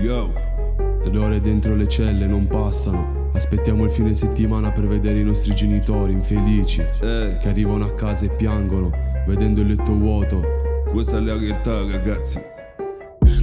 Yo. Le ore dentro le celle non passano. Aspettiamo il fine settimana per vedere i nostri genitori infelici Eh, che arrivano a casa e piangono vedendo il letto vuoto. questa è la realtà, ragazzi.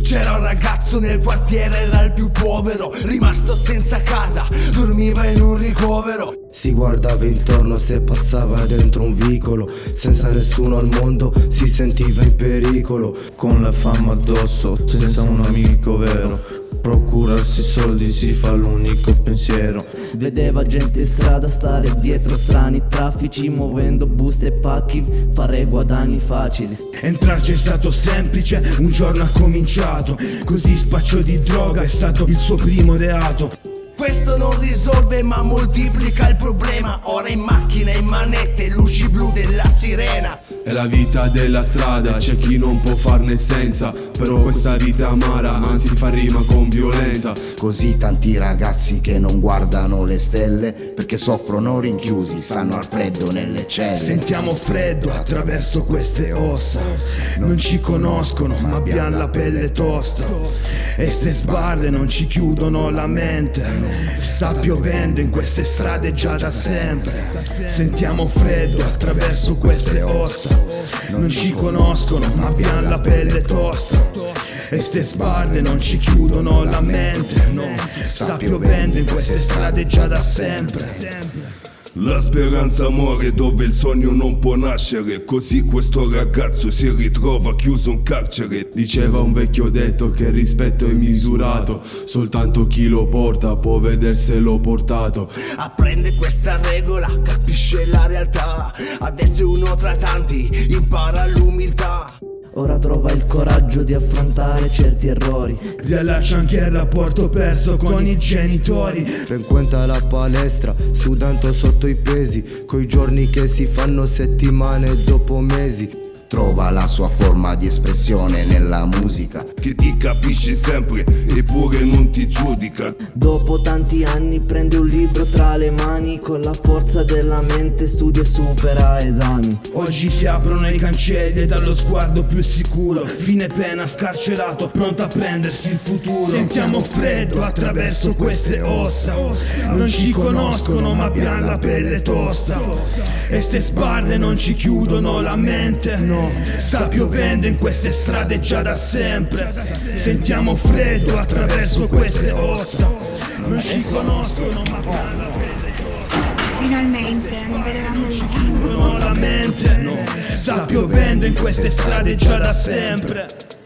C'era un ragazzo nel quartiere, era il più povero, rimasto senza casa, dormiva in un ricovero. Si guardava intorno se passava dentro un vicolo. Senza nessuno al mondo si sentiva in pericolo. Con la fama addosso, senza un amico vero. Procurarsi soldi si fa l'unico pensiero. Vedeva gente in strada stare dietro strani traffici Muovendo buste e pacchi, fare guadagni facili. Entrarci è stato semplice, un giorno ha cominciato. Così spaccio di droga è stato il suo primo reato Questo non risolve ma moltiplica il problema. Ora in macchina, in manette, luci blu della sirena. È la vita della strada, c'è chi non può farne senza. Però questa vita amara, anzi fa rima con violenza. Così tanti ragazzi che non guardano le stelle perché soffrono rinchiusi, stanno al freddo nelle celle. Sentiamo freddo attraverso queste ossa Non ci conoscono ma abbiamo la pelle tosta E ste sbarre non ci chiudono la mente Sta piovendo in queste strade già da sempre. Sentiamo freddo attraverso queste ossa. Non ci conoscono ma abbiamo la pelle tosta. E ste sbarre non ci chiudono la mente no. Sta piovendo in queste strade già da sempre La speranza muore dove il sogno non può nascere. Così questo ragazzo si ritrova chiuso in carcere. Diceva un vecchio detto che il rispetto è misurato. Soltanto chi lo porta può vederselo portato. Apprende questa regola, capisce la realtà. Adesso è uno tra tanti, impara l'umiltà. Ora trova il coraggio di affrontare certi errori Riallaccia anche il rapporto perso con i genitori Frequenta la palestra, sudando sotto i pesi Coi giorni che si fanno settimane dopo mesi Trova la sua forma di espressione nella musica. Che ti capisce sempre eppure non ti giudica. Dopo tanti anni prende un libro tra le mani Con la forza della mente studia e supera esami. Oggi si aprono i cancelli dallo sguardo più sicuro. Fine pena scarcerato, pronto a prendersi il futuro. Sentiamo freddo attraverso queste ossa. Non ci conoscono ma abbiamo la pelle tosta. E ste sbarre non ci chiudono la mente, no Sta piovendo in queste strade già da sempre. Sentiamo freddo attraverso queste ossa. Non ci conoscono ma Finalmente non vedevamo la mente Sta piovendo in queste strade già da sempre